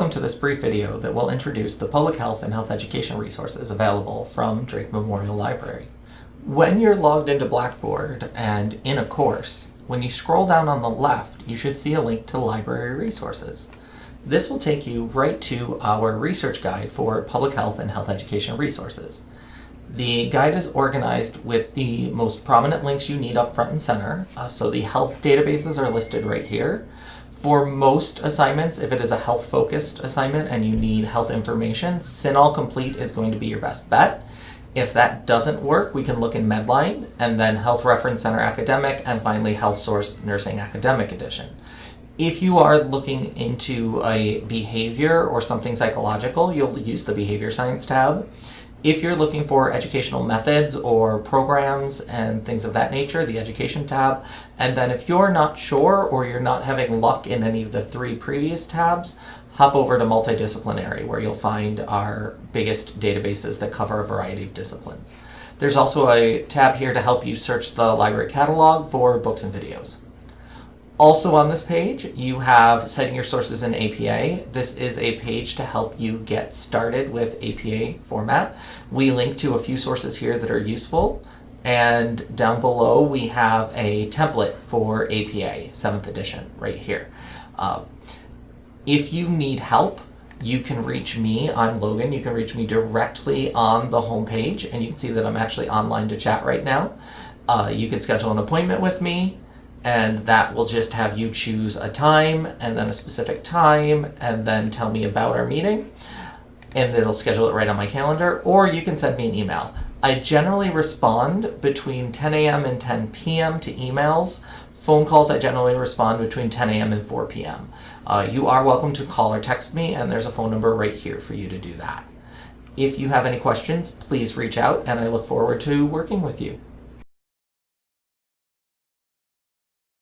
Welcome to this brief video that will introduce the public health and health education resources available from Drake Memorial Library. When you're logged into Blackboard and in a course, when you scroll down on the left, you should see a link to library resources. This will take you right to our research guide for public health and health education resources. The guide is organized with the most prominent links you need up front and center. Uh, so the health databases are listed right here. For most assignments, if it is a health-focused assignment and you need health information, CINAHL Complete is going to be your best bet. If that doesn't work, we can look in Medline, and then Health Reference Center Academic, and finally Health Source Nursing Academic Edition. If you are looking into a behavior or something psychological, you'll use the Behavior Science tab. If you're looking for educational methods or programs and things of that nature, the Education tab. And then if you're not sure or you're not having luck in any of the three previous tabs, hop over to Multidisciplinary where you'll find our biggest databases that cover a variety of disciplines. There's also a tab here to help you search the library catalog for books and videos. Also on this page, you have citing your sources in APA. This is a page to help you get started with APA format. We link to a few sources here that are useful. And down below, we have a template for APA, 7th edition, right here. Uh, if you need help, you can reach me. I'm Logan. You can reach me directly on the homepage, and you can see that I'm actually online to chat right now. Uh, you can schedule an appointment with me and that will just have you choose a time and then a specific time and then tell me about our meeting and it'll schedule it right on my calendar or you can send me an email. I generally respond between 10 a.m. and 10 p.m. to emails. Phone calls I generally respond between 10 a.m. and 4 p.m. Uh, you are welcome to call or text me and there's a phone number right here for you to do that. If you have any questions, please reach out and I look forward to working with you.